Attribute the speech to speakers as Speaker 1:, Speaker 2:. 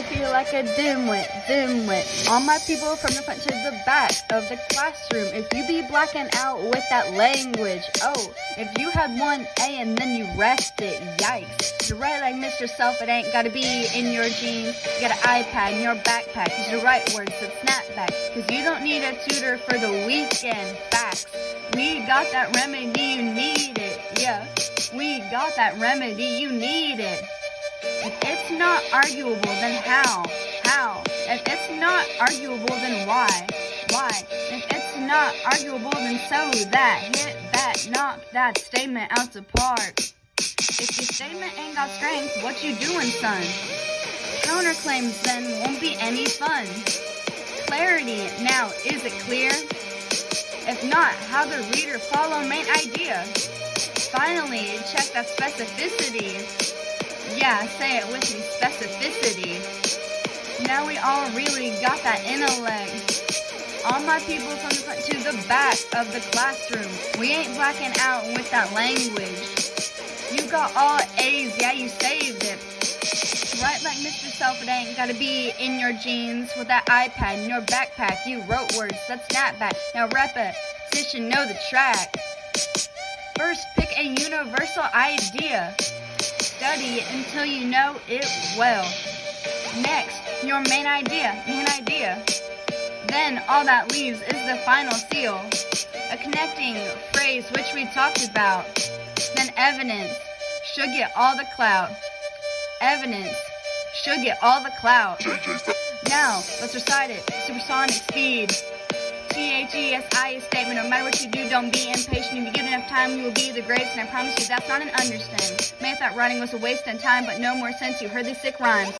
Speaker 1: you feel like a dimwit, dimwit. All my people from the front to the back of the classroom. If you be blacking out with that language, oh, if you had one A and then you rest it, yikes. You're right like Mr. Self, it ain't gotta be in your genes. You got an iPad in your backpack, use the right words, so snapback. Cause you don't need a tutor for the weekend, facts. We got that remedy, you need it, yeah. We got that remedy, you need it. If it's not arguable, then how? How? If it's not arguable, then why? Why? If it's not arguable, then so that. Hit that, knock that statement out the park. If your statement ain't got strength, what you doing, son? Counterclaims then won't be any fun. Clarity, now, is it clear? If not, how the reader follow main idea? Finally, check that specificity. Yeah, say it with specificity. Now we all really got that intellect. All my people from the front to the back of the classroom. We ain't blacking out with that language. You got all A's, yeah, you saved it. Right like Mr. Self, it ain't gotta be in your genes with that iPad in your backpack. You wrote words, that's snapback. Now repetition, know the track. First, pick a universal idea. Study it until you know it well. Next, your main idea, main idea. Then all that leaves is the final seal. A connecting phrase which we talked about. Then evidence should get all the clout. Evidence should get all the clout. Now, let's recite it. Supersonic speed. T-H-E-S-I statement. No matter what you do, don't be impatient. If you give enough time, you will be the greatest. And I promise you, that's not an understatement. Thought writing was a waste of time, but no more sense. You heard these sick rhymes.